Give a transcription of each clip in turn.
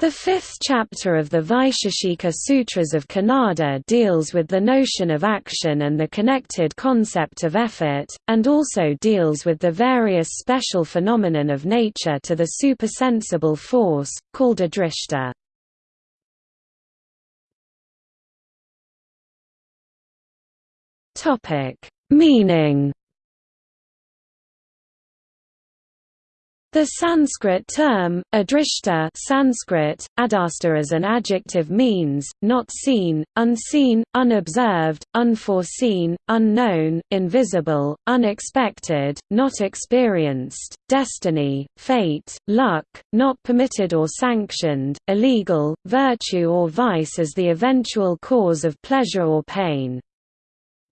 The fifth chapter of the Vaisheshika Sutras of Kanada deals with the notion of action and the connected concept of effort, and also deals with the various special phenomenon of nature to the supersensible force, called adrishta. Meaning The Sanskrit term, adrishta Sanskrit, adasta as an adjective means, not seen, unseen, unobserved, unforeseen, unknown, invisible, unexpected, not experienced, destiny, fate, luck, not permitted or sanctioned, illegal, virtue or vice as the eventual cause of pleasure or pain.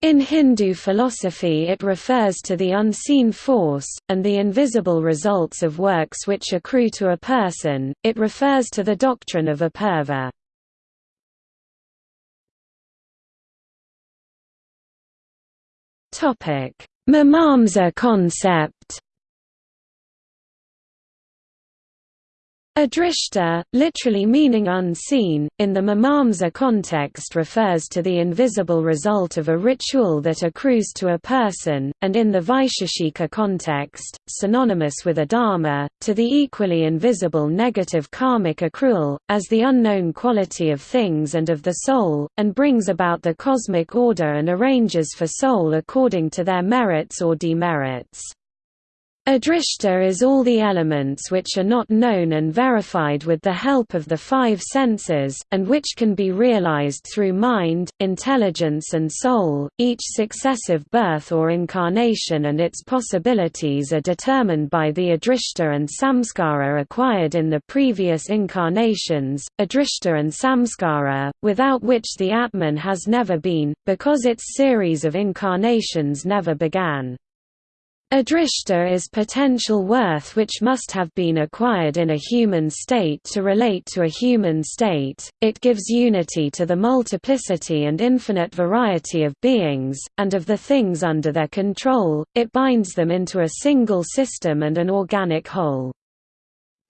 In Hindu philosophy it refers to the unseen force, and the invisible results of works which accrue to a person, it refers to the doctrine of apurva. Mimamsa concept Adrishta, literally meaning unseen, in the Mimamsa context refers to the invisible result of a ritual that accrues to a person, and in the Vaisheshika context, synonymous with adharma, to the equally invisible negative karmic accrual, as the unknown quality of things and of the soul, and brings about the cosmic order and arranges for soul according to their merits or demerits. Adrishta is all the elements which are not known and verified with the help of the five senses, and which can be realized through mind, intelligence and soul. Each successive birth or incarnation and its possibilities are determined by the adrishta and samskara acquired in the previous incarnations, adrishta and samskara, without which the Atman has never been, because its series of incarnations never began. Adrishta is potential worth which must have been acquired in a human state to relate to a human state, it gives unity to the multiplicity and infinite variety of beings, and of the things under their control, it binds them into a single system and an organic whole.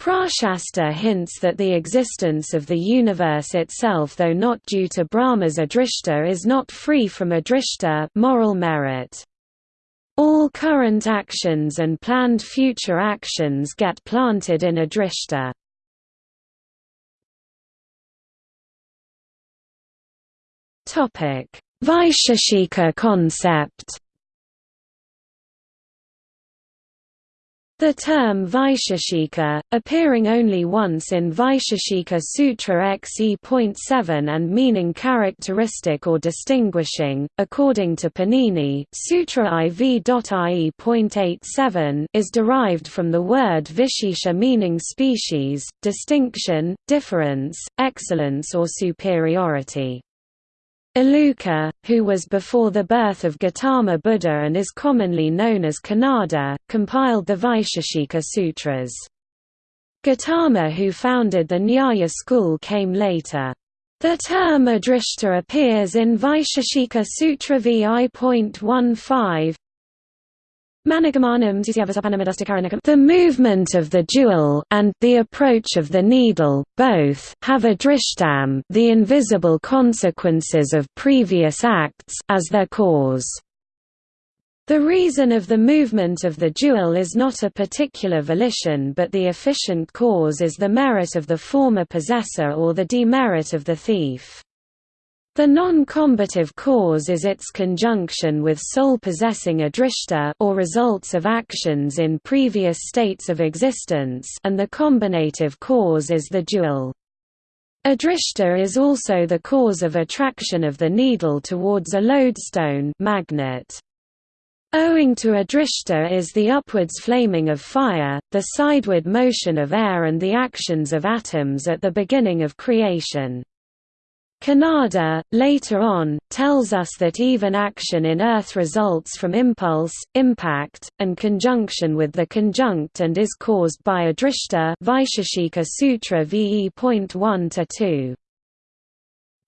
Prashasta hints that the existence of the universe itself though not due to Brahma's adrishta is not free from adrishta moral merit. All current actions and planned future actions get planted in Adrishta. Vaisheshika concept The term Vaisheshika, appearing only once in Vaisheshika Sutra XE.7 and meaning characteristic or distinguishing, according to Panini Sutra IV.IE.87 is derived from the word Vishesha meaning species, distinction, difference, excellence or superiority. Uluka, who was before the birth of Gautama Buddha and is commonly known as Kanada, compiled the Vaisheshika Sutras. Gautama who founded the Nyaya school came later. The term adrishta appears in Vaisheshika Sutra VI.15, the movement of the jewel and the approach of the needle, both, have adrishtam the invisible consequences of previous acts as their cause. The reason of the movement of the jewel is not a particular volition but the efficient cause is the merit of the former possessor or the demerit of the thief. The non-combative cause is its conjunction with soul-possessing adrishta or results of actions in previous states of existence and the combinative cause is the jewel. Adrishta is also the cause of attraction of the needle towards a lodestone magnet. Owing to adrishta is the upwards flaming of fire, the sideward motion of air and the actions of atoms at the beginning of creation. Kanada, later on, tells us that even action in Earth results from impulse, impact, and conjunction with the conjunct and is caused by adrishta Vaisheshika Sutra VE.1-2.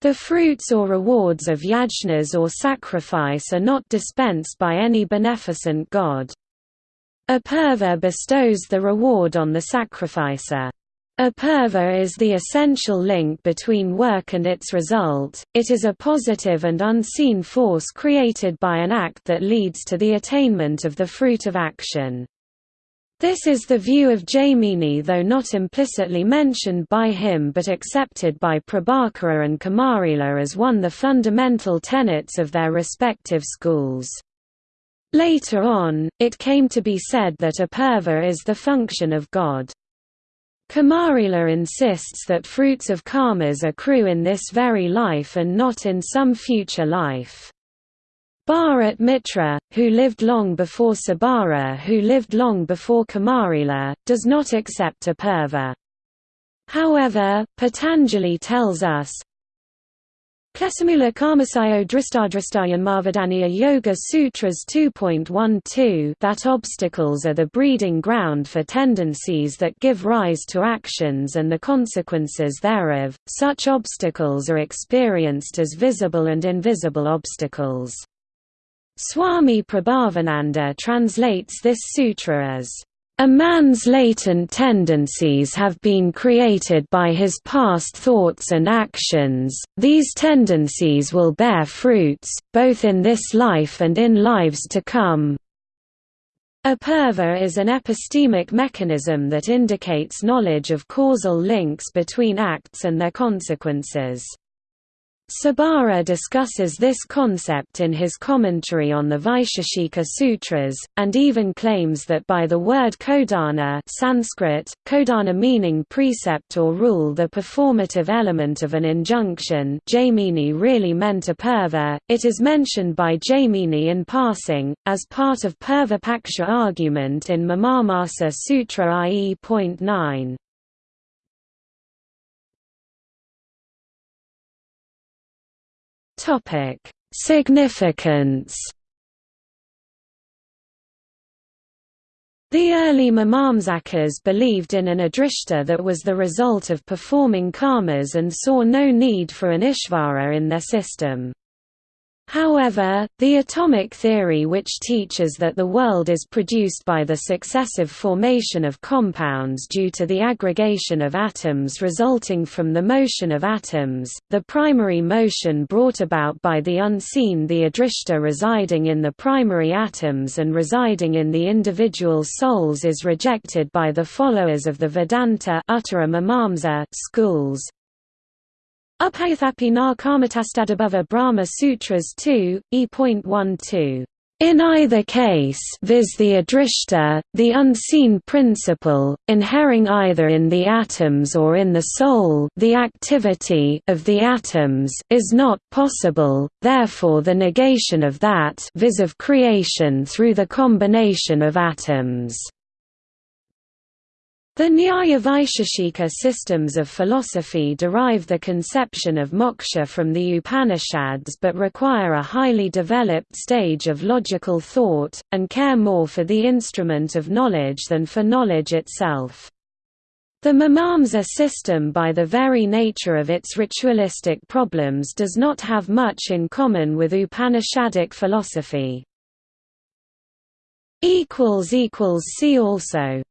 The fruits or rewards of yajnas or sacrifice are not dispensed by any beneficent god. Apurva bestows the reward on the sacrificer. Apurva is the essential link between work and its result, it is a positive and unseen force created by an act that leads to the attainment of the fruit of action. This is the view of Jaimini though not implicitly mentioned by him but accepted by Prabhakara and Kumarila as one of the fundamental tenets of their respective schools. Later on, it came to be said that apurva is the function of God. Kumarila insists that fruits of karmas accrue in this very life and not in some future life. Bhartrimitra, who lived long before Sabara who lived long before Kumarila, does not accept apurva. However, Patanjali tells us, Klesamula Karmasayo Dristadristayan Marvadaniya Yoga Sutras 2.12 that obstacles are the breeding ground for tendencies that give rise to actions and the consequences thereof, such obstacles are experienced as visible and invisible obstacles. Swami Prabhavananda translates this sutra as a man's latent tendencies have been created by his past thoughts and actions, these tendencies will bear fruits, both in this life and in lives to come. Apurva is an epistemic mechanism that indicates knowledge of causal links between acts and their consequences. Sabara discusses this concept in his commentary on the Vaisheshika Sutras, and even claims that by the word kodana Sanskrit, kodana meaning precept or rule the performative element of an injunction Jaimini really meant apurva, it is mentioned by Jaimini in passing, as part of Purva argument in Mimamsa Sutra IE.9. Topic: Significance. The early Mimamsakas believed in an adrishta that was the result of performing karmas and saw no need for an ishvara in their system. However, the atomic theory which teaches that the world is produced by the successive formation of compounds due to the aggregation of atoms resulting from the motion of atoms, the primary motion brought about by the unseen the adrishta residing in the primary atoms and residing in the individual souls is rejected by the followers of the Vedanta schools, Ubhayathapi na karmatastadabhava Brahma Sutras 2, e.12. In either case viz the adrishta, the unseen principle, inhering either in the atoms or in the soul the activity of the atoms is not possible, therefore the negation of that viz of creation through the combination of atoms. The Nyaya Vaisheshika systems of philosophy derive the conception of moksha from the Upanishads but require a highly developed stage of logical thought, and care more for the instrument of knowledge than for knowledge itself. The Mimamsa system by the very nature of its ritualistic problems does not have much in common with Upanishadic philosophy. See also